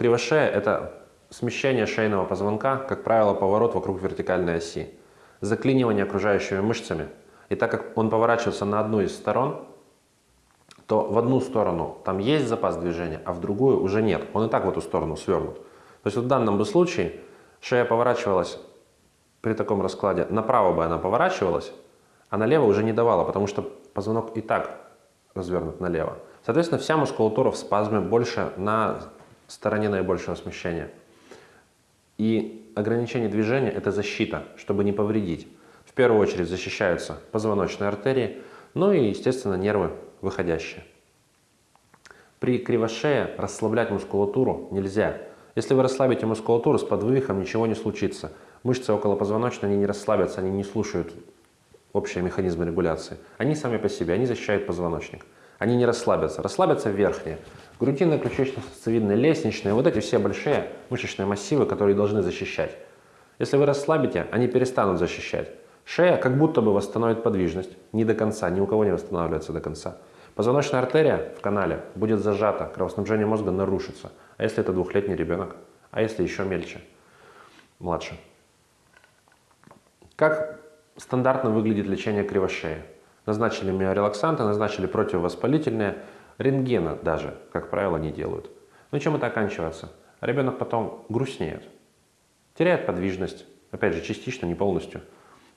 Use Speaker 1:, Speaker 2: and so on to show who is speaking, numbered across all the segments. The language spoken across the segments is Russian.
Speaker 1: Кривошея – это смещение шейного позвонка, как правило, поворот вокруг вертикальной оси, заклинивание окружающими мышцами. И так как он поворачивается на одну из сторон, то в одну сторону там есть запас движения, а в другую уже нет. Он и так в эту сторону свернут. То есть в данном бы случае шея поворачивалась при таком раскладе, направо бы она поворачивалась, а налево уже не давала, потому что позвонок и так развернут налево. Соответственно, вся мускулатура в спазме больше на стороне наибольшего смещения. И ограничение движения – это защита, чтобы не повредить. В первую очередь защищаются позвоночные артерии, ну и, естественно, нервы выходящие. При кривошее расслаблять мускулатуру нельзя. Если вы расслабите мускулатуру, с подвывихом ничего не случится. Мышцы около позвоночной они не расслабятся, они не слушают общие механизмы регуляции. Они сами по себе, они защищают позвоночник. Они не расслабятся. Расслабятся верхние. Грудинные, ключично-сосцевидные, лестничные. Вот эти все большие мышечные массивы, которые должны защищать. Если вы расслабите, они перестанут защищать. Шея как будто бы восстановит подвижность. Не до конца, ни у кого не восстанавливается до конца. Позвоночная артерия в канале будет зажата, кровоснабжение мозга нарушится. А если это двухлетний ребенок? А если еще мельче, младше? Как стандартно выглядит лечение кривошеи? Назначили миорелаксанты, назначили противовоспалительные, рентгена даже, как правило, не делают. Ну чем это оканчивается? Ребенок потом грустнеет, теряет подвижность, опять же, частично, не полностью.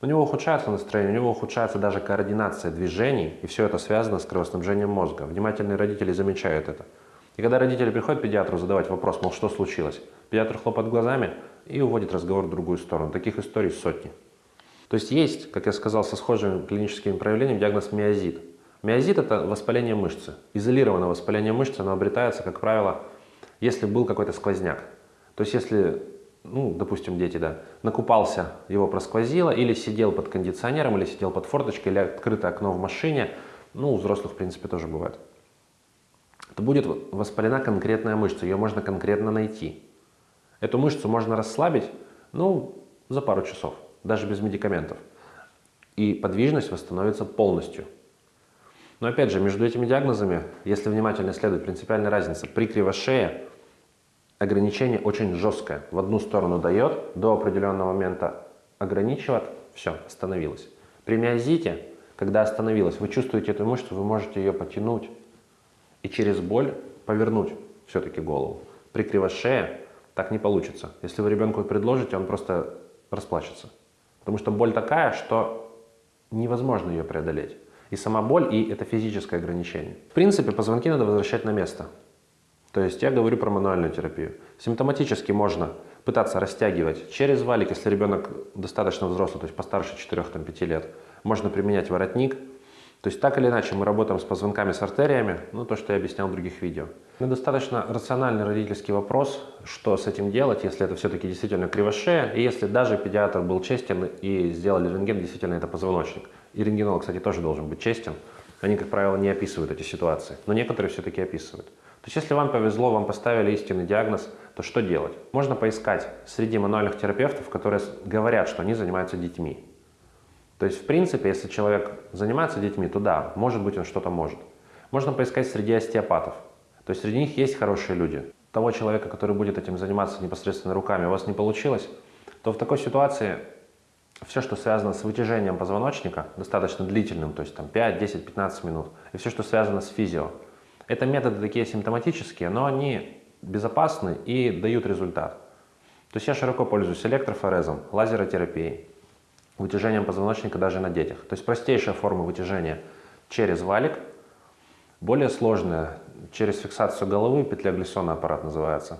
Speaker 1: У него ухудшается настроение, у него ухудшается даже координация движений, и все это связано с кровоснабжением мозга. Внимательные родители замечают это. И когда родители приходят к педиатру задавать вопрос, мол, что случилось, педиатр хлопает глазами и уводит разговор в другую сторону. Таких историй сотни. То есть есть, как я сказал, со схожими клиническими проявлениями диагноз миозит. Миозит – это воспаление мышцы. Изолированное воспаление мышцы, оно обретается, как правило, если был какой-то сквозняк. То есть если, ну, допустим, дети, да, накупался, его просквозило, или сидел под кондиционером, или сидел под форточкой, или открытое окно в машине, ну, у взрослых, в принципе, тоже бывает. То будет воспалена конкретная мышца, ее можно конкретно найти. Эту мышцу можно расслабить, ну, за пару часов даже без медикаментов. И подвижность восстановится полностью. Но опять же, между этими диагнозами, если внимательно исследовать, принципиальная разница. При кривошее ограничение очень жесткое. В одну сторону дает, до определенного момента ограничивает, все, остановилось. При миозите, когда остановилось, вы чувствуете эту мышцу, вы можете ее потянуть и через боль повернуть все-таки голову. При кривошее так не получится. Если вы ребенку предложите, он просто расплачется. Потому что боль такая, что невозможно ее преодолеть. И сама боль, и это физическое ограничение. В принципе, позвонки надо возвращать на место. То есть я говорю про мануальную терапию. Симптоматически можно пытаться растягивать через валик, если ребенок достаточно взрослый, то есть постарше 4-5 лет. Можно применять воротник, то есть так или иначе мы работаем с позвонками, с артериями, ну то, что я объяснял в других видео. Ну, достаточно рациональный родительский вопрос, что с этим делать, если это все-таки действительно кривошея, и если даже педиатр был честен и сделали рентген, действительно это позвоночник. И рентгенолог, кстати, тоже должен быть честен. Они, как правило, не описывают эти ситуации, но некоторые все-таки описывают. То есть если вам повезло, вам поставили истинный диагноз, то что делать? Можно поискать среди мануальных терапевтов, которые говорят, что они занимаются детьми. То есть, в принципе, если человек занимается детьми, то да, может быть, он что-то может. Можно поискать среди остеопатов. То есть, среди них есть хорошие люди. Того человека, который будет этим заниматься непосредственно руками, у вас не получилось, то в такой ситуации все, что связано с вытяжением позвоночника, достаточно длительным, то есть там 5, 10, 15 минут, и все, что связано с физио, это методы такие симптоматические, но они безопасны и дают результат. То есть я широко пользуюсь электрофорезом, лазеротерапией, вытяжением позвоночника даже на детях. То есть простейшая форма вытяжения через валик, более сложная через фиксацию головы, петля глиссона аппарат называется.